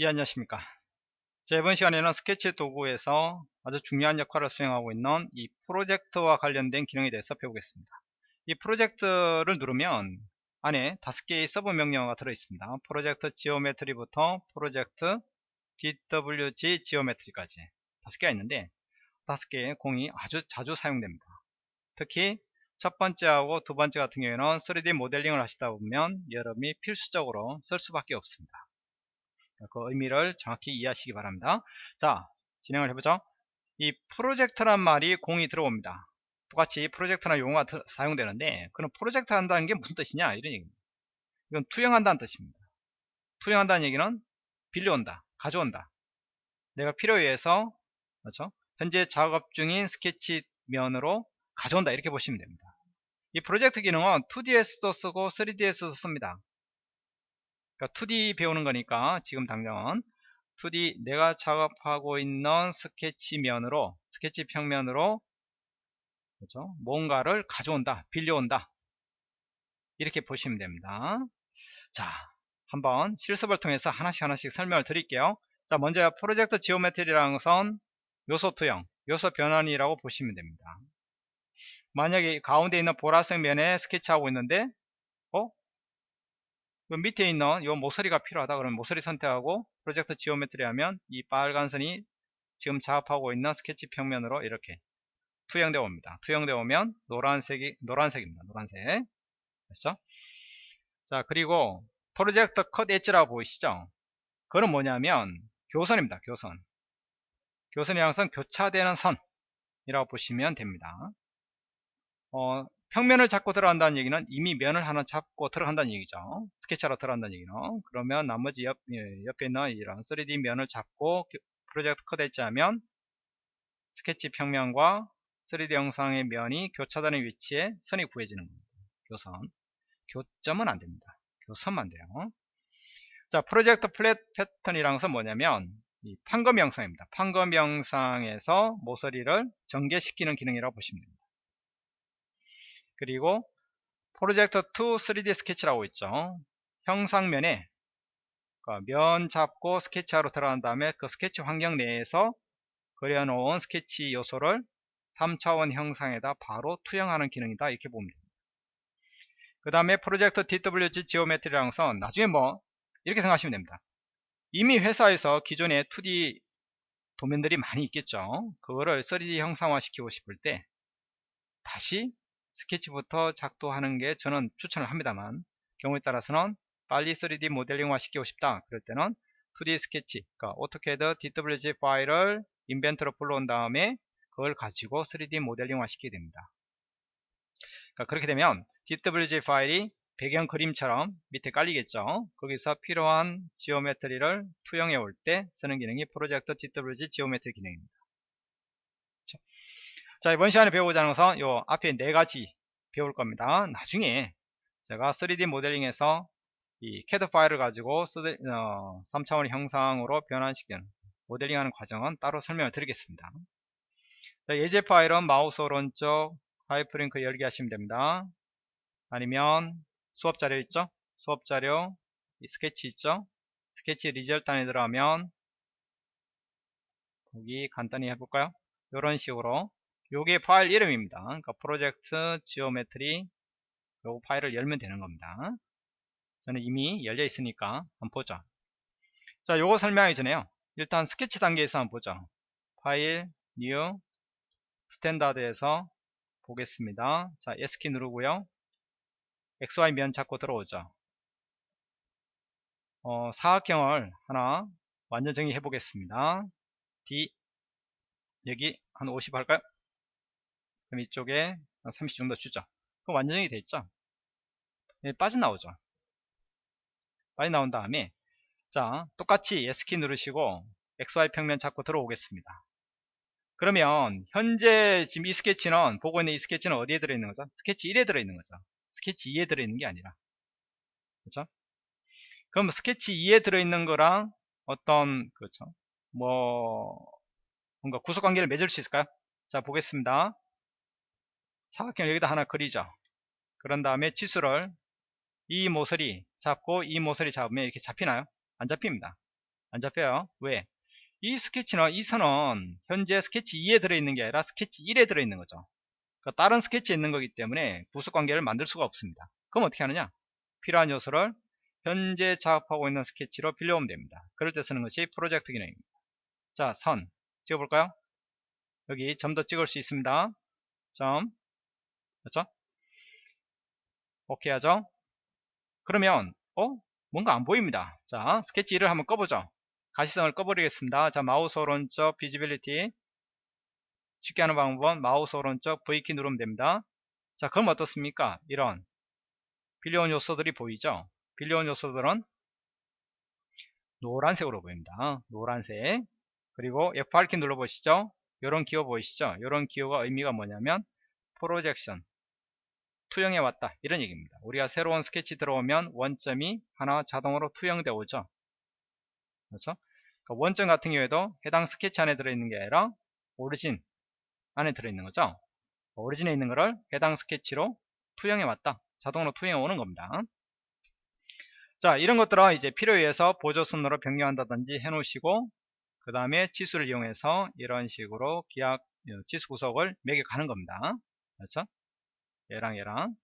예 안녕하십니까. 자 이번 시간에는 스케치 도구에서 아주 중요한 역할을 수행하고 있는 이 Project와 관련된 기능에 대해서 배우겠습니다. 이 Project를 누르면 안에 다섯 개의 서브 명령어가 들어 있습니다. Project Geometry부터 프로젝트 DWG 지오메트리까지 다섯 개가 있는데 다섯 개 공히 아주 자주 사용됩니다. 특히 첫 번째하고 두 번째 같은 경우에는 3D 모델링을 하시다 보면 여러분이 필수적으로 쓸 수밖에 없습니다 그 의미를 정확히 이해하시기 바랍니다. 자, 진행을 해보죠. 이 프로젝트란 말이 공이 들어옵니다. 똑같이 프로젝트나 용어가 사용되는데 그는 프로젝트 한다는 게 무슨 뜻이냐 이런 얘기입니다. 이건 투영한다는 뜻입니다. 투영한다는 얘기는 빌려온다, 가져온다. 내가 필요에 의해서 그렇죠? 현재 작업 중인 스케치 면으로 가져온다 이렇게 보시면 됩니다. 이 프로젝트 기능은 2DS도 쓰고 3DS도 씁니다. 그러니까 2D 배우는 거니까 지금 당장은. 2D 내가 작업하고 있는 스케치 면으로 스케치 평면으로 그렇죠? 뭔가를 가져온다 빌려온다. 이렇게 보시면 됩니다. 자 한번 실습을 통해서 하나씩 하나씩 설명을 드릴게요. 자 먼저 Project Geometry라는 것은 요소 투영 요소 변환이라고 보시면 됩니다. 만약에 가운데 있는 보라색 면에 스케치하고 있는데 밑에 있는 이 모서리가 필요하다 그러면 모서리 선택하고 Project Geometry 하면 이 빨간 선이 지금 작업하고 있는 스케치 평면으로 이렇게 투영되어 옵니다. 투영되어 오면 노란색이 노란색입니다. 노란색. 그렇죠? 자, 그리고 Project Cut Edge라고 보이시죠? 그건 뭐냐면 교선입니다. 교선. 교선이 항상 교차되는 선이라고 보시면 됩니다. 어, 평면을 잡고 들어간다는 얘기는 이미 면을 하나 잡고 들어간다는 얘기죠. 스케치하러 들어간다는 얘기는. 그러면 나머지 옆, 예, 옆에 있는 이런 3D 면을 잡고 Project Cut Edge 하면 스케치 평면과 3D 형상의 면이 교차되는 위치에 선이 구해지는 겁니다. 교선. 교점은 안 됩니다. 교선만 돼요. 자, Project Flat Pattern이라는 것은 뭐냐면 이 판금 형상입니다. 판금 형상에서 모서리를 전개시키는 기능이라고 보시면 됩니다. 그리고 프로젝트 2 3D 스케치라고 있죠. 형상면에 그러니까 면 잡고 스케치하러 들어간 다음에 그 스케치 환경 내에서 그려놓은 스케치 요소를 3차원 형상에다 바로 투영하는 기능이다 이렇게 됩니다. 그 다음에 프로젝트 DWG 지오메트리라는 것은 나중에 뭐 이렇게 생각하시면 됩니다. 이미 회사에서 기존에 2D 도면들이 많이 있겠죠. 그거를 3D 형상화 시키고 싶을 때 다시 스케치부터 작도하는 게 저는 추천을 합니다만 경우에 따라서는 빨리 3D 모델링화 시키고 싶다 그럴 때는 2D 스케치 그러니까 AutoCAD DWG 파일을 Inventor로 불러온 다음에 그걸 가지고 3D 모델링화 시키게 됩니다. 그러니까 그렇게 되면 DWG 파일이 배경 그림처럼 밑에 깔리겠죠? 거기서 필요한 Geometry를 투영해 올 때 쓰는 기능이 Project DWG Geometry 기능입니다 자 이번 시간에 배우고자 하는 것은 요 앞에 네 가지 배울 겁니다. 나중에 제가 3D 모델링에서 이 CAD 파일을 가지고 3차원 어, 형상으로 변환시키는 모델링 하는 과정은 따로 설명을 드리겠습니다. 자, 예제 파일은 마우스 오른쪽 하이퍼링크 열기 하시면 됩니다. 아니면 수업 자료 있죠? 수업 자료 스케치 있죠? 스케치 result 안에 들어가면 거기 간단히 해볼까요? 이런 식으로 요게 파일 이름입니다. 그러니까 project geometry 요 파일을 열면 되는 겁니다. 저는 이미 열려 있으니까 한번 보죠. 자, 요거 설명하기 전에요. 일단 스케치 단계에서 한번 보죠. 파일, new, standard에서 보겠습니다. 자, S키 누르고요. XY 면 잡고 들어오죠. 어, 사각형을 하나 완전 정의해 보겠습니다. D 여기 한 50 할까요? 그럼 이쪽에 30 정도 주죠. 그럼 완전히 돼 있죠. 예, 빠져나오죠. 빠져나온 다음에 자 똑같이 S키 누르시고 XY 평면 잡고 들어오겠습니다. 그러면 현재 지금 이 스케치는 보고 있는 이 스케치는 어디에 들어있는 거죠? 스케치 1에 들어있는 거죠. 스케치 2에 들어있는 게 아니라 그렇죠? 그럼 스케치 2에 들어있는 거랑 어떤 그렇죠? 뭐 뭔가 구속관계를 맺을 수 있을까요? 자 보겠습니다. 사각형 여기다 하나 그리죠 그런 다음에 치수를 이 모서리 잡고 이 모서리 잡으면 이렇게 잡히나요 안 잡힙니다 안 잡혀요. 왜? 이 스케치는 이 선은 현재 스케치 2에 들어있는 게 아니라 스케치 1에 들어있는 거죠. 그러니까 다른 스케치에 있는 거기 때문에 구속관계를 만들 수가 없습니다. 그럼 어떻게 하느냐? 필요한 요소를 현재 작업하고 있는 스케치로 빌려오면 됩니다. 그럴 때 쓰는 것이 프로젝트 기능입니다. 자, 선 찍어볼까요? 여기 점도 찍을 수 있습니다. 점 그렇죠? 오케이 하죠? 그러면 어? 뭔가 안 보입니다. 자, 스케치 1을 한번 꺼보죠. 가시성을 꺼버리겠습니다. 자, 마우스 오른쪽 visibility 쉽게 하는 방법은 마우스 오른쪽 V키 누르면 됩니다. 자, 그럼 어떻습니까? 이런 빌려온 요소들이 보이죠? 빌려온 요소들은 노란색으로 보입니다. 노란색. 그리고 F8키 눌러보시죠. 이런 기호 보이시죠? 이런 기호가 의미가 뭐냐면 projection 투영해 왔다 이런 얘기입니다. 우리가 새로운 스케치 들어오면 원점이 하나 자동으로 투영되어 오죠. 그렇죠? 그러니까 원점 같은 경우에도 해당 스케치 안에 들어있는 게 아니라 오리진 안에 들어있는 거죠. 오리진에 있는 거를 해당 스케치로 투영해 왔다. 자동으로 투영해 오는 겁니다. 자, 이런 것들은 이제 필요에 의해서 보조선으로 변경한다든지 해 놓으시고 그 다음에 치수를 이용해서 이런 식으로 기약 어, 치수 구속을 매겨 가는 겁니다. 그렇죠? 얘랑 얘랑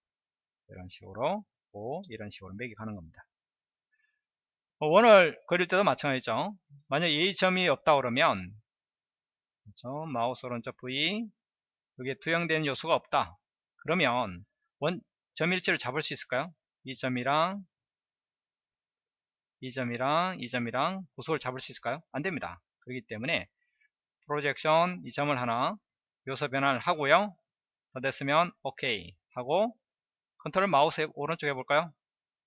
이런 식으로 오, 이런 식으로 매겨 가는 겁니다. 어, 원을 그릴 때도 마찬가지죠. 만약 A점이 없다 그러면 그렇죠? 마우스 오른쪽 V 여기에 투영된 요소가 없다. 그러면 원 점 일치를 잡을 수 있을까요? 이 점이랑 이 점이랑 이 점이랑 구속을 잡을 수 있을까요? 안 됩니다. 그렇기 때문에 프로젝션 이 점을 하나 요소 변환을 하고요. 다 됐으면 오케이 하고 컨트롤 마우스 오른쪽 해볼까요?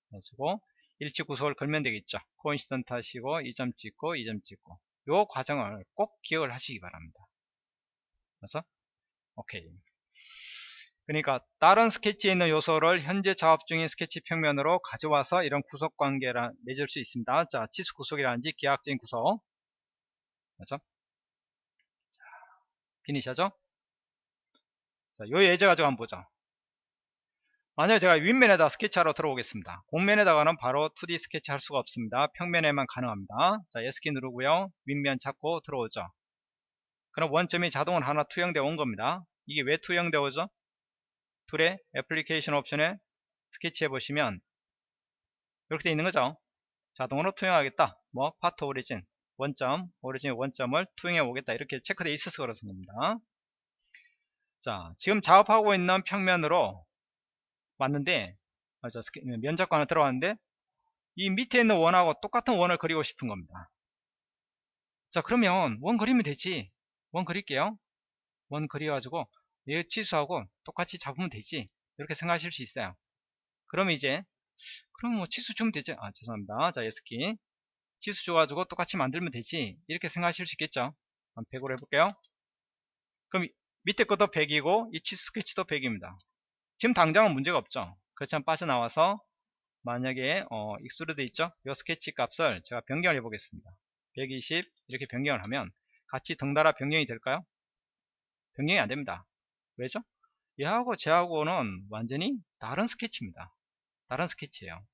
그리고 일치 구속을 걸면 되겠죠. coincident 하시고 이점 찍고 이점 찍고 요 과정을 꼭 기억을 하시기 바랍니다. 그래서 오케이 그러니까 다른 스케치에 있는 요소를 현재 작업 중인 스케치 평면으로 가져와서 이런 구속 관계를 맺을 수 있습니다. 자, 치수 구속이라든지 기하학적인 구속. 그렇죠? 자, finish하죠? 자, 요 예제 가지고 한번 보죠. 만약에 제가 윗면에다 스케치하러 들어오겠습니다. 곡면에다가는 바로 2D 스케치 할 수가 없습니다. 평면에만 가능합니다. 자, S키 누르고요. 윗면 잡고 들어오죠. 그럼 원점이 자동으로 하나 투영되어 온 겁니다. 이게 왜 투영되어 오죠? tool의 application option에 스케치 해 보시면 이렇게 되어 있는 거죠. 자동으로 투영하겠다. 뭐 part origin 원점 origin 원점을 투영해 오겠다. 이렇게 체크되어 있어서 그렇습니다. 자 지금 작업하고 있는 평면으로 왔는데 맞아, 면 잡고 들어왔는데 이 밑에 있는 원하고 똑같은 원을 그리고 싶은 겁니다. 자 그러면 원 그리면 되지. 원 그릴게요. 원 그려가지고 얘 치수하고 똑같이 잡으면 되지. 이렇게 생각하실 수 있어요. 그러면 이제 그럼 뭐 치수 주면 되죠 아 죄송합니다. 자 S키. 치수 줘가지고 똑같이 만들면 되지. 이렇게 생각하실 수 있겠죠? 한 100으로 해볼게요. 그럼 밑에 것도 100이고 이 치수 스케치도 100입니다 지금 당장은 문제가 없죠 그렇지만 빠져나와서 만약에 어, extrude 있죠 이 스케치 값을 제가 변경을 해 보겠습니다 120 이렇게 변경을 하면 같이 덩달아 변경이 될까요 변경이 안됩니다 왜죠? 얘하고 쟤하고는 완전히 다른 스케치입니다. 다른 스케치예요.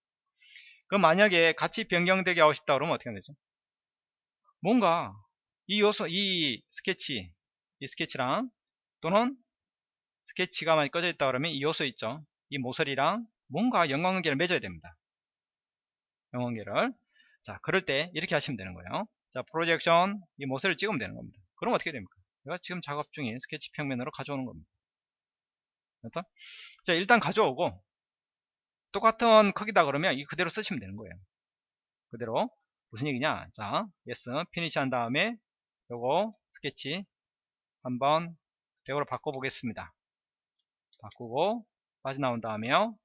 그럼 만약에 같이 변경되게 하고 싶다 그러면 어떻게 되죠? 뭔가 이 요소, 이 스케치, 이 스케치랑 또는 스케치가 만약에 꺼져 있다 그러면 이 요소 있죠? 이 모서리랑 뭔가 연관관계를 맺어야 됩니다. 연관관계를. 자, 그럴 때 이렇게 하시면 되는 거예요. 자, projection 이 모서리를 찍으면 되는 겁니다. 그럼 어떻게 됩니까? 내가 지금 작업 중인 스케치 평면으로 가져오는 겁니다. 그렇죠? 자 일단 가져오고 똑같은 크기다 그러면 이 그대로 쓰시면 되는 거예요. 그대로 무슨 얘기냐? 자, yes, finish 한 다음에 요거 스케치 한번 100으로 바꿔보겠습니다. 바꾸고 빠져나온 다음에요.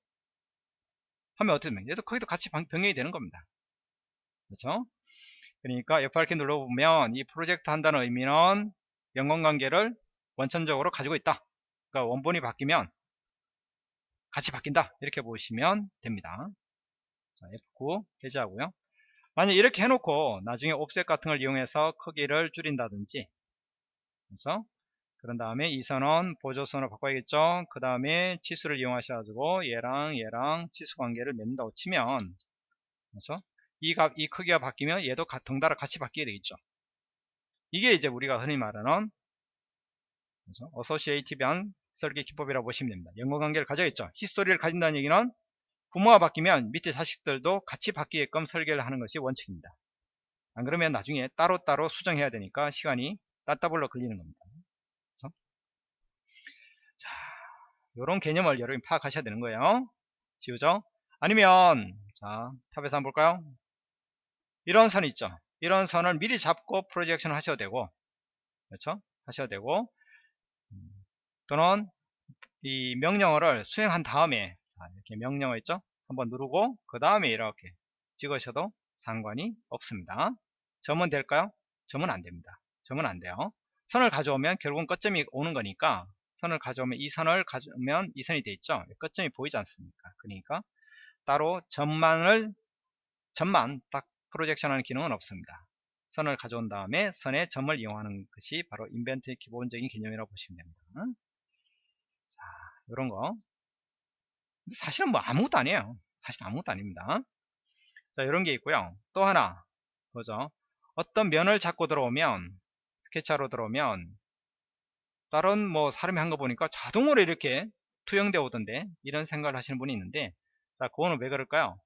하면 어떻게 됩니까? 얘도 크기도 같이 변경이 되는 겁니다. 그렇죠? 그러니까 F8키 눌러보면 이 프로젝트 한다는 의미는 연관관계를 원천적으로 가지고 있다. 그러니까 원본이 바뀌면 같이 바뀐다. 이렇게 보시면 됩니다. 자, F9 해제하고요. 만약 이렇게 해놓고 나중에 옵셋 같은 걸 이용해서 크기를 줄인다든지 그래서 그런 다음에 이 선은 보조선으로 바꿔야겠죠. 그 다음에 치수를 이용하셔 가지고 얘랑 얘랑 치수 관계를 맺는다고 치면 그렇죠? 이 값, 이 크기가 바뀌면 얘도 가- 덩달아 같이 바뀌게 되겠죠. 이게 이제 우리가 흔히 말하는 그래서 associative한 설계 기법이라고 보시면 됩니다. 연관관계를 가져야겠죠. history를 가진다는 얘기는 부모가 바뀌면 밑에 자식들도 같이 바뀌게끔 설계를 하는 것이 원칙입니다. 안 그러면 나중에 따로따로 수정해야 되니까 시간이 따따블로 걸리는 겁니다. 그래서 자, 요런 개념을 여러분이 파악하셔야 되는 거예요. 지우죠? 아니면 자, 탑에서 한번 볼까요? 이런 선 있죠. 이런 선을 미리 잡고 프로젝션을 하셔도 되고 그렇죠? 하셔도 되고 음, 또는 이 명령어를 수행한 다음에 자, 이렇게 명령어 있죠? 한번 누르고 그 다음에 이렇게 찍으셔도 상관이 없습니다. 점은 될까요? 점은 안 됩니다. 점은 안 돼요. 선을 가져오면 결국은 끝점이 오는 거니까 선을 가져오면 이 선을 가져오면 이 선이 돼 있죠. 끝점이 보이지 않습니까? 그러니까 따로 점만을 점만 딱 프로젝션 하는 기능은 없습니다. 선을 가져온 다음에 선에 점을 이용하는 것이 바로 인벤트의 기본적인 개념이라고 보시면 됩니다. 자, 이런 거. 사실은 뭐 아무것도 아니에요. 사실 아무것도 아닙니다. 자, 이런 게 있고요. 또 하나, 보죠. 어떤 면을 잡고 들어오면, 스케치하러 들어오면, 다른 뭐 사람이 한 거 보니까 자동으로 이렇게 투영되어 오던데, 이런 생각을 하시는 분이 있는데, 자, 그거는 왜 그럴까요?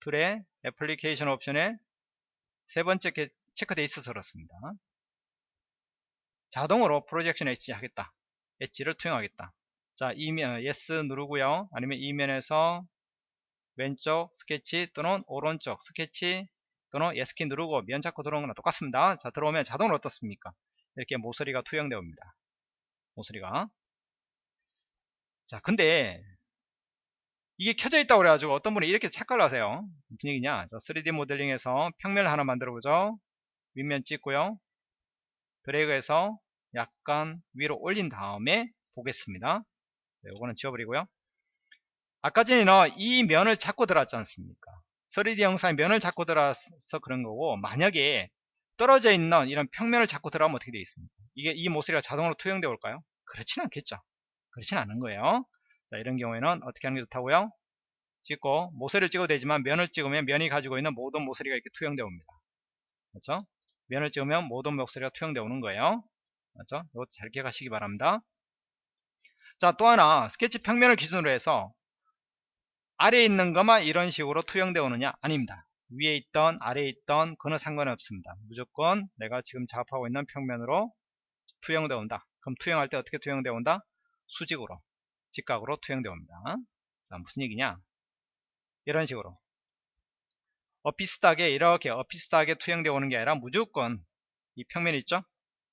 툴의 애플리케이션 옵션에 세 번째 체크되어 있어서 그렇습니다. 자동으로 projection edge 하겠다. edge를 투영하겠다. 자, 이면 S 누르고요. 아니면 이면에서 왼쪽 스케치 또는 오른쪽 스케치 또는 예스키 누르고 면 잡고 들어오는 거랑 똑같습니다. 자, 들어오면 자동으로 어떻습니까? 이렇게 모서리가 투영되어 옵니다. 모서리가. 자, 근데 이게 켜져 있다고 그래가지고 어떤 분이 이렇게 착각을 하세요. 무슨 얘기냐? 자, 3D 모델링에서 평면을 하나 만들어 보죠. 윗면 찍고요. 드래그해서 약간 위로 올린 다음에 보겠습니다. 네, 요거는 지워버리고요. 아까 전에는 이 면을 잡고 들어왔지 않습니까? 3D 영상의 면을 잡고 들어와서 그런 거고 만약에 떨어져 있는 이런 평면을 잡고 들어가면 어떻게 되어 있습니까? 이게 이 모서리가 자동으로 투영되어 올까요? 그렇지는 않겠죠. 그렇지는 않은 거예요. 자 이런 경우에는 어떻게 하는 게 좋다고요? 찍고 모서리를 찍어도 되지만 면을 찍으면 면이 가지고 있는 모든 모서리가 이렇게 투영되어 옵니다. 그렇죠? 면을 찍으면 모든 모서리가 투영되어 오는 거예요. 그렇죠? 이거 잘 기억하시기 바랍니다. 자, 또 하나 스케치 평면을 기준으로 해서 아래에 있는 것만 이런 식으로 투영되어 오느냐? 아닙니다. 위에 있던 아래에 있던 그는 상관이 없습니다. 무조건 내가 지금 작업하고 있는 평면으로 투영되어 온다. 그럼 투영할 때 어떻게 투영되어 온다? 수직으로 직각으로 투영되어 옵니다. 자, 무슨 얘기냐? 이런 식으로 어비슷하게 이렇게 어비슷하게 투영되어 오는 게 아니라 무조건 이 평면 있죠?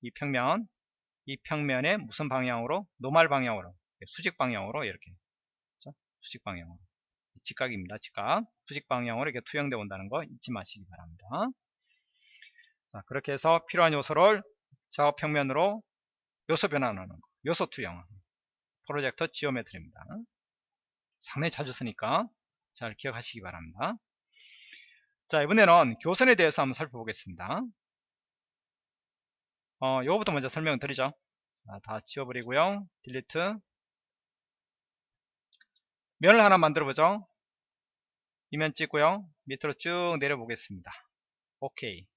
이 평면 이 평면에 무슨 방향으로? normal 방향으로 수직 방향으로 이렇게? 수직 방향으로 직각입니다. 직각 수직 방향으로 이렇게 투영되어 온다는 거 잊지 마시기 바랍니다. 자 그렇게 해서 필요한 요소를 작업 평면으로 요소 변환하는 거 요소 투영 project geometry입니다. 상당히 자주 쓰니까 잘 기억하시기 바랍니다. 자 이번에는 교선에 대해서 한번 살펴보겠습니다. 어, 요거부터 먼저 설명을 드리죠. 자, 다 지워버리고요. 딜리트. 면을 하나 만들어 보죠. 이면 찍고요. 밑으로 쭉 내려보겠습니다. 오케이.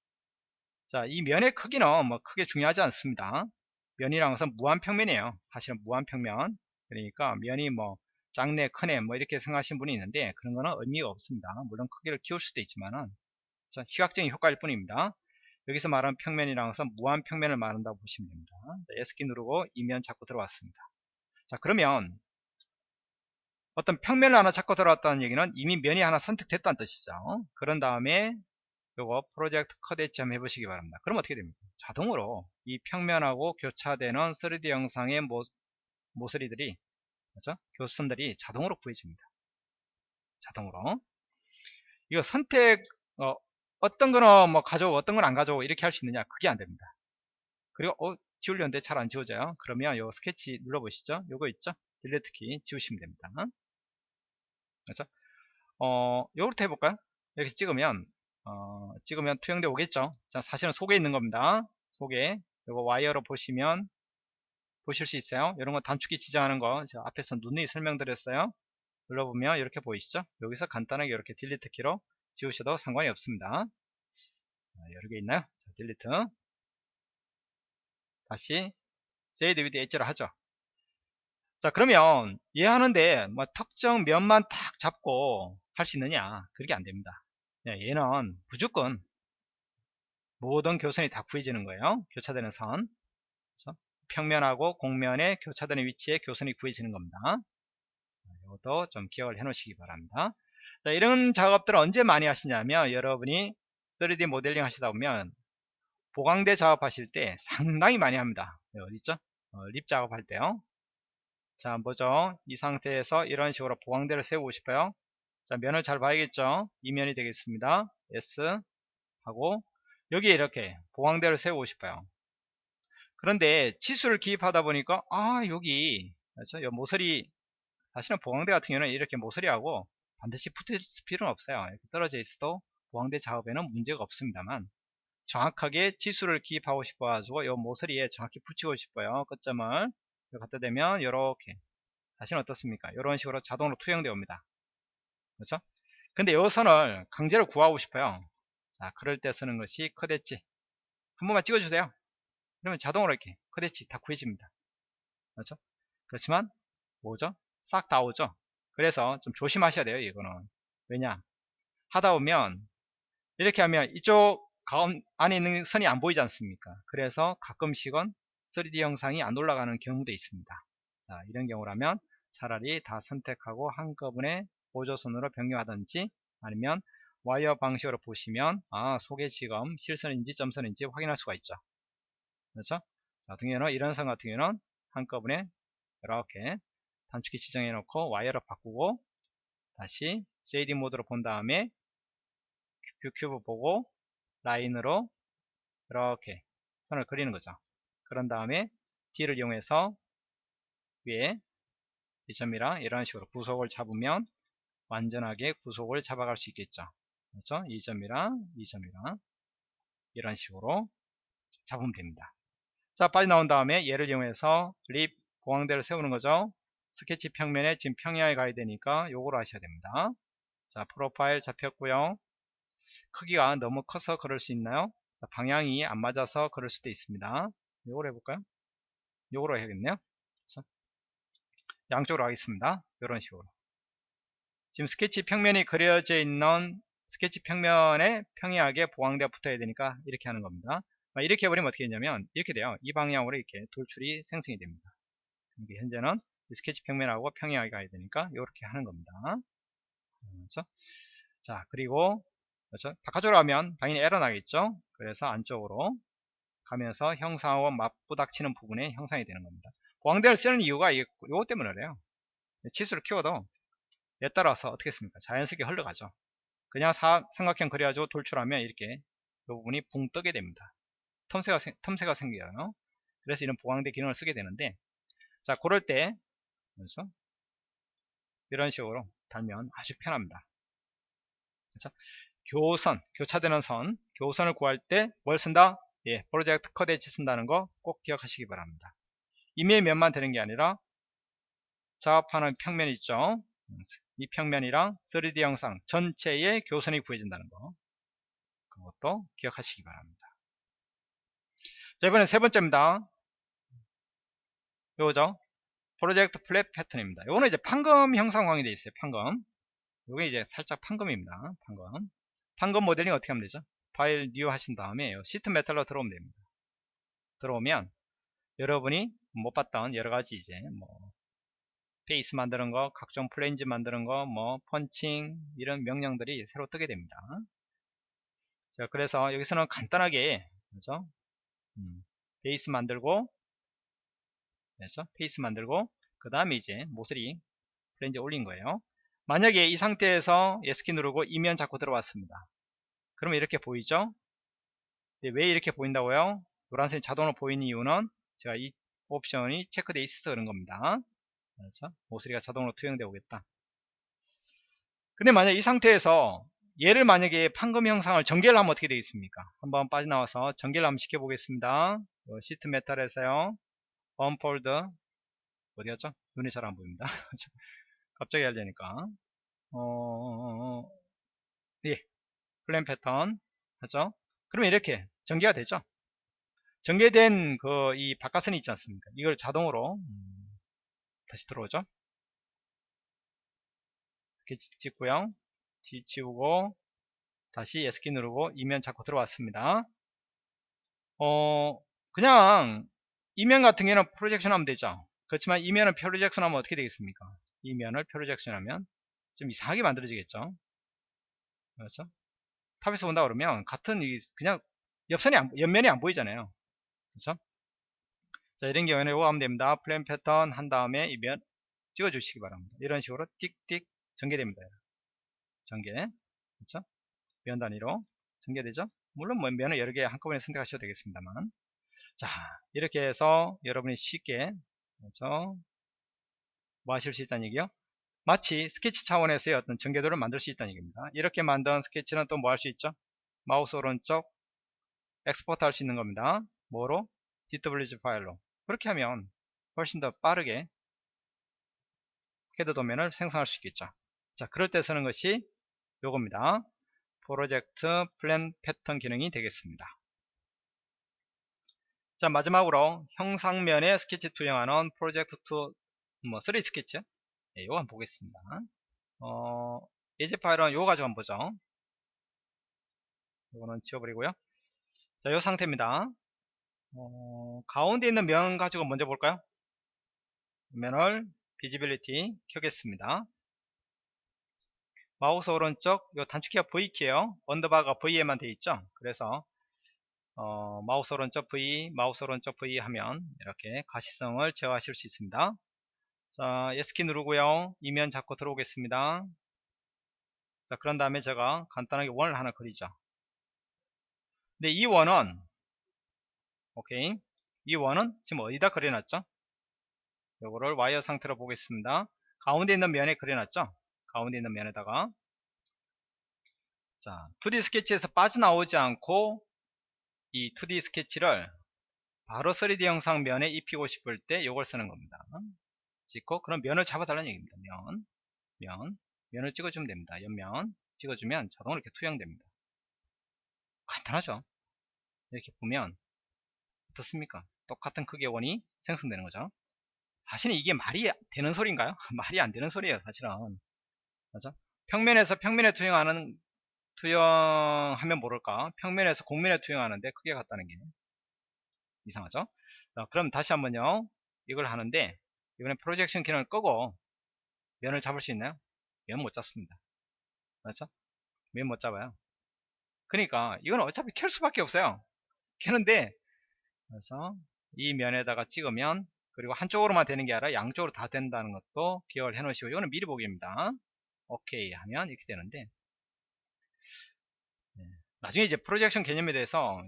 자, 이 면의 크기는 뭐 크게 중요하지 않습니다. 면이란 것은 무한평면이에요. 사실은 무한평면. 그러니까 면이 뭐 작네, 크네, 뭐 이렇게 생각하시는 분이 있는데 그런 거는 의미가 없습니다. 물론 크기를 키울 수도 있지만은 시각적인 효과일 뿐입니다. 여기서 말하는 평면이라는 것은 무한 평면을 말한다고 보시면 됩니다. S키 누르고 이면 잡고 들어왔습니다. 자 그러면 어떤 평면을 하나 잡고 들어왔다는 얘기는 이미 면이 하나 선택됐다는 뜻이죠. 그런 다음에 요거 프로젝트 컷 엣지 한번 해보시기 바랍니다. 그럼 어떻게 됩니까? 자동으로 이 평면하고 교차되는 3D 영상의 모, 모서리들이 그렇죠? 교선들이 자동으로 구해집니다. 자동으로. 이거 선택 어, 어떤 거는 뭐 가져오고 어떤 건 안 가져오고 이렇게 할 수 있느냐? 그게 안 됩니다. 그리고 어 지우려는데 잘 안 지워져요. 그러면 요 스케치 눌러보시죠. 요거 있죠? 딜리트 키 지우시면 됩니다. 그렇죠? 어 요렇게 해볼까요? 이렇게 찍으면 어 찍으면 투영돼 오겠죠? 자 사실은 속에 있는 겁니다. 속에. 요거 와이어로 보시면 보실 수 있어요. 이런 거 단축키 지정하는 거. 제가 앞에서 누누이 설명드렸어요. 눌러보면 이렇게 보이시죠? 여기서 간단하게 이렇게 delete 키로 지우셔도 상관이 없습니다. 여러 개 있나요? 자, delete. 다시 shaded with edge를 하죠. 자 그러면 얘하는데 뭐 특정 면만 딱 잡고 할 수 있느냐? 그렇게 안됩니다 얘는 무조건 모든 교선이 다 구해지는 거예요. 교차되는 선. 그렇죠? 평면하고 공면의 교차되는 위치에 교선이 구해지는 겁니다. 이것도 좀 기억을 해 놓으시기 바랍니다. 자, 이런 작업들을 언제 많이 하시냐면 여러분이 3D 모델링 하시다 보면 보강대 작업하실 때 상당히 많이 합니다. 어디 있죠? 어, 립 작업할 때요. 자 보죠. 이 상태에서 이런 식으로 보강대를 세우고 싶어요 자 면을 잘 봐야겠죠? 이 면이 되겠습니다. S 하고 여기에 이렇게 보강대를 세우고 싶어요. 그런데 치수를 기입하다 보니까 아 여기 그렇죠? 요 모서리 사실은 보강대 같은 경우는 이렇게 모서리하고 반드시 붙을 필요는 없어요. 이렇게 떨어져 있어도 보강대 작업에는 문제가 없습니다만 정확하게 치수를 기입하고 싶어 가지고 이 모서리에 정확히 붙이고 싶어요. 끝점을 갖다 대면 이렇게. 다시는 어떻습니까? 이런 식으로 자동으로 투영되어 옵니다 그렇죠? 근데 이 선을 강제로 구하고 싶어요. 자 그럴 때 쓰는 것이 커대치 한 번만 찍어주세요. 그러면 자동으로 이렇게 커대치 다 구해집니다. 그렇죠? 그렇지만 뭐죠? 싹 다 오죠? 그래서 좀 조심하셔야 돼요 이거는. 왜냐? 하다 보면 이렇게 하면 이쪽 가운 안에 있는 선이 안 보이지 않습니까? 그래서 가끔씩은 3D 형상이 안 올라가는 경우도 있습니다. 자, 이런 경우라면 차라리 다 선택하고 한꺼번에 보조선으로 변경하든지 아니면 와이어 방식으로 보시면 아 속에 지금 실선인지 점선인지 확인할 수가 있죠. 그렇죠? 자, 같은 경우는 이런 선 같은 경우는 한꺼번에 이렇게 단축키 지정해 놓고 와이어로 바꾸고 다시 shaded 모드로 본 다음에 view cube 보고 라인으로 이렇게 선을 그리는 거죠. 그런 다음에 D를 이용해서 위에 이 점이랑 이런 식으로 구속을 잡으면 완전하게 구속을 잡아갈 수 있겠죠. 그렇죠? 이 점이랑 이 점이랑 이런 식으로 잡으면 됩니다. 자, 빠져나온 다음에 얘를 이용해서 립 보강대를 세우는 거죠. 스케치 평면에 지금 평야에 가야 되니까 요거로 하셔야 됩니다. 자, 프로파일 잡혔고요. 크기가 너무 커서 그럴 수 있나요? 자, 방향이 안 맞아서 그럴 수도 있습니다. 요걸 해볼까요? 요거로 해야겠네요. 그래서 양쪽으로 하겠습니다. 이런 식으로. 지금 스케치 평면이 그려져 있는 스케치 평면에 평이하게 보강대가 붙어야 되니까 이렇게 하는 겁니다. 이렇게 해버리면 어떻게 되냐면 이렇게 돼요. 이 방향으로 이렇게 돌출이 생성이 됩니다. 현재는 스케치 평면하고 평이하게 가야 되니까 이렇게 하는 겁니다. 그렇죠? 자 그리고 그렇죠? 바깥쪽으로 하면 당연히 에러 나겠죠. 그래서 안쪽으로 가면서 형상하고 맞부닥치는 부분에 형상이 되는 겁니다. 광대를 쓰는 이유가 이것 때문에 그래요. 치수를 키워도 얘 따라서 어떻게 했습니까? 자연스럽게 흘러가죠. 그냥 사, 삼각형 그려가지고 돌출하면 이렇게 이 부분이 붕 뜨게 됩니다. 틈새가, 틈새가 생겨요. 그래서 이런 보강대 기능을 쓰게 되는데 자 그럴 때 그렇죠? 이런 식으로 달면 아주 편합니다. 그렇죠? 교선, 교차되는 선, 교선을 구할 때 뭘 쓴다? 예, 프로젝트 커대치 쓴다는 거 꼭 기억하시기 바랍니다. 이메일 면만 되는 게 아니라 작업하는 평면 있죠. 이 평면이랑 3D 영상 전체의 교선이 구해진다는 거 그것도 기억하시기 바랍니다. 자 이번엔 세 번째입니다. 요거죠. project flat pattern입니다. 요거는 이제 판금 형상화이 되어 있어요. 판금. 요게 이제 살짝 판금입니다. 판금. 판금 모델링 어떻게 하면 되죠? file new 하신 다음에 sheet metal로 들어오면 됩니다. 들어오면 여러분이 못 봤던 여러가지 이제 뭐 face 만드는 거, 각종 flange 만드는 거, 뭐 펀칭 이런 명령들이 새로 뜨게 됩니다. 자, 그래서 여기서는 간단하게 그렇죠? 음, 베이스 만들고 그렇죠? face 만들고 그 다음에 이제 모서리 flange 올린 거예요. 만약에 이 상태에서 S키 누르고 이면 잡고 들어왔습니다. 그러면 이렇게 보이죠? 네, 왜 이렇게 보인다고요? 노란색이 자동으로 보이는 이유는 제가 이 옵션이 체크되어 있어서 그런 겁니다. 그렇죠? 모서리가 자동으로 투영되어 오겠다. 근데 만약 이 상태에서 얘를 만약에 판금 형상을 전개를 하면 어떻게 되겠습니까? 한번 빠져나와서 전개를 한번 시켜보겠습니다. sheet metal에서요. unfold 어디 갔죠? 눈이 잘 안 보입니다. 갑자기 하려니까 어... 예. flat pattern 하죠 그러면 이렇게 전개가 되죠 전개된 그 이 바깥선이 있지 않습니까 이걸 자동으로 음, 다시 들어오죠. 이렇게 찍고요. 지, 지우고 다시 S키 누르고 이면 잡고 들어왔습니다. 어 그냥 이면 같은 경우는 projection 하면 되죠. 그렇지만 이면을 projection 하면 어떻게 되겠습니까? 이면을 projection 하면 좀 이상하게 만들어지겠죠. 그렇죠? top에서 본다 그러면 같은 이 그냥 옆선이 안, 옆면이 안 보이잖아요. 그렇죠 자 이런 경우에는 이거 하면 됩니다. flat pattern 한 다음에 이면 찍어 주시기 바랍니다. 이런 식으로 띡띡 전개됩니다. 전개. 그렇죠 면 단위로 전개되죠? 물론 뭐 면을 여러 개 한꺼번에 선택하셔도 되겠습니다만. 자 이렇게 해서 여러분이 쉽게 그렇죠 뭐 하실 수 있다는 얘기요? 마치 스케치 차원에서의 어떤 전개도를 만들 수 있다는 얘기입니다. 이렇게 만든 스케치는 또 뭐 할 수 있죠? 마우스 오른쪽 export 할 수 있는 겁니다. 뭐로? DWG 파일로 그렇게 하면 훨씬 더 빠르게 헤더 도면을 생성할 수 있겠죠. 자 그럴 때 쓰는 것이 요겁니다. project flat pattern 기능이 되겠습니다. 자 마지막으로 형상면에 스케치 투영하는 project to 뭐 3D 스케치? 네, 요거 한번 보겠습니다. 어, 예제 파일은 요거 가지고 한번 보죠. 요거는 지워버리고요. 자, 요 상태입니다. 어, 가운데 있는 면 가지고 먼저 볼까요? 면을 visibility 켜겠습니다. 마우스 오른쪽 요 단축키가 V키예요. underbar가 V에만 되어 있죠. 그래서 어, 마우스 오른쪽 V, 마우스 오른쪽 V 하면 이렇게 가시성을 제어하실 수 있습니다. 자, S키 누르고요. 이면 잡고 들어오겠습니다. 자, 그런 다음에 제가 간단하게 원을 하나 그리죠. 근데 이 원은 오케이. 이 원은 지금 어디다 그려놨죠? 요거를 와이어 상태로 보겠습니다. 가운데 있는 면에 그려놨죠? 가운데 있는 면에다가. 자 2D 스케치에서 빠져나오지 않고 이 2D 스케치를 바로 3D 영상 면에 입히고 싶을 때 요걸 쓰는 겁니다. 찍고 그럼 면을 잡아달라는 얘기입니다. 면, 면, 면을 찍어주면 됩니다. 옆면 찍어주면 자동으로 이렇게 투영됩니다. 간단하죠? 이렇게 보면 어떻습니까? 똑같은 크기의 원이 생성되는 거죠. 사실은 이게 말이 되는 소리인가요? 말이 안 되는 소리예요 사실은. 맞죠 평면에서 평면에 투영하는 투영하면 모를까? 평면에서 곡면에 투영하는데 크게 같다는 게 이상하죠? 자, 그럼 다시 한번요. 이걸 하는데 이번에 프로젝션 기능을 끄고 면을 잡을 수 있나요? 면 못 잡습니다. 맞죠? 면 못 잡아요. 그러니까 이건 어차피 켤 수밖에 없어요. 켜는데 그래서 이 면에다가 찍으면 그리고 한쪽으로만 되는 게 아니라 양쪽으로 다 된다는 것도 기억을 해 놓으시고 이거는 미리 보기입니다. 오케이 하면 이렇게 되는데 네. 나중에 이제 프로젝션 개념에 대해서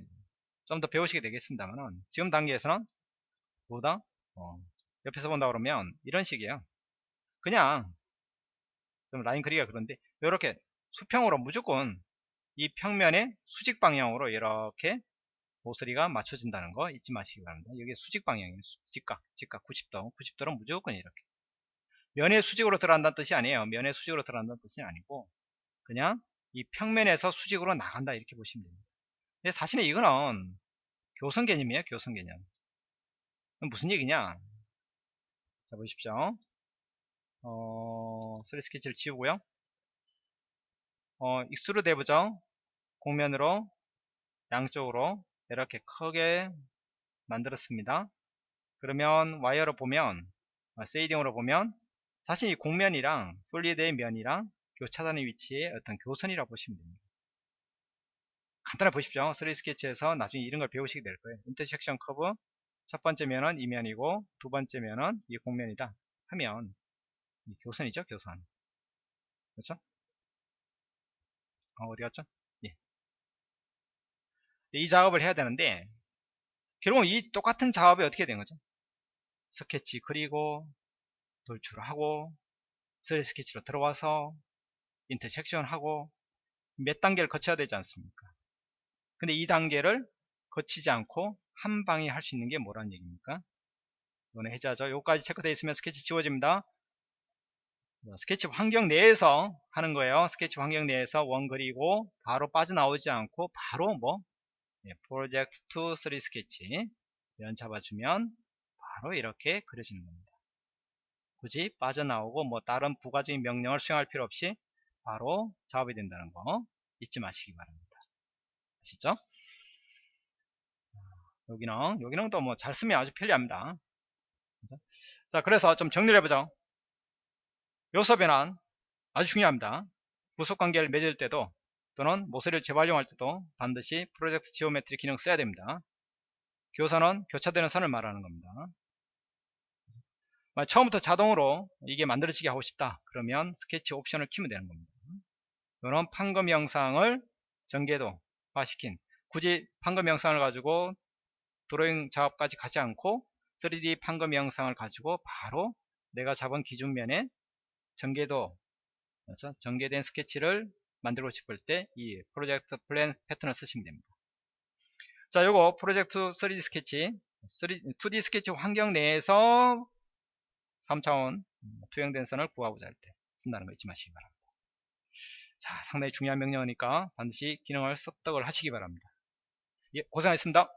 좀 더 배우시게 되겠습니다만 지금 단계에서는 보다? 어, 옆에서 본다 그러면 이런 식이에요. 그냥 좀 라인 그리기가 그런데 이렇게 수평으로 무조건 이 평면의 수직 방향으로 이렇게 모서리가 맞춰진다는 거 잊지 마시기 바랍니다. 여기 수직 방향이에요. 직각, 직각 90도, 90도는 무조건 이렇게. 면의 수직으로 들어간다는 뜻이 아니에요. 면의 수직으로 들어간다는 뜻이 아니고 그냥 이 평면에서 수직으로 나간다 이렇게 보시면 됩니다. 근데 사실은 이거는 교선 개념이에요. 교선 개념. 무슨 얘기냐? 자 보십시오. 어, 3D 스케치를 지우고요. 어, extrude 해보죠. 공면으로 양쪽으로 이렇게 크게 만들었습니다. 그러면 와이어로 보면 shading으로 아, 보면 사실 이 곡면이랑 solid의 면이랑 교차단의 위치에 어떤 교선이라고 보시면 됩니다. 간단하게 보십시오. 3D 스케치에서 나중에 이런 걸 배우시게 될 거예요. intersection curve 첫 번째 면은 이 면이고 두 번째 면은 이 곡면이다 하면 교선이죠 교선 그렇죠? 어, 어디 갔죠? 이 작업을 해야 되는데 결국은 이 똑같은 작업이 어떻게 된 거죠? 스케치 그리고 돌출하고 3D 스케치로 들어와서 intersection 하고 몇 단계를 거쳐야 되지 않습니까? 근데 이 단계를 거치지 않고 한 방에 할 수 있는 게 뭐라는 얘기입니까? 이거는 해제하죠. 여기까지 체크되어 있으면 스케치 지워집니다. 스케치 환경 내에서 하는 거예요. 스케치 환경 내에서 원 그리고 바로 빠져나오지 않고 바로 뭐 예, 프로젝트 2, 3 스케치 연 잡아주면 바로 이렇게 그려지는 겁니다. 굳이 빠져나오고 뭐 다른 부가적인 명령을 수행할 필요 없이 바로 작업이 된다는 거 잊지 마시기 바랍니다. 아시죠? 여기는 여기는 또 뭐 잘 쓰면 아주 편리합니다. 그죠? 자 그래서 좀 정리를 해보죠. 요소 변환 아주 중요합니다. 구속 관계를 맺을 때도 또는 모서리를 재활용할 때도 반드시 project geometry 기능 써야 됩니다. 교선은 교차되는 선을 말하는 겁니다. 처음부터 자동으로 이게 만들어지게 하고 싶다 그러면 스케치 옵션을 키면 되는 겁니다. 이런 판금 형상을 전개도화 시킨 굳이 판금 형상을 가지고 드로잉 작업까지 가지 않고 3D 판금 형상을 가지고 바로 내가 잡은 기준면에 전개도 그렇죠? 전개된 스케치를 만들고 싶을 때 이 project flat pattern을 쓰시면 됩니다. 자, 요거 프로젝트 3D 스케치, 3, 2D 스케치 환경 내에서 3차원 투영된 선을 구하고자 할 때 쓴다는 거 잊지 마시기 바랍니다. 자, 상당히 중요한 명령이니까 반드시 기능을 습득을 하시기 바랍니다. 예, 고생하셨습니다.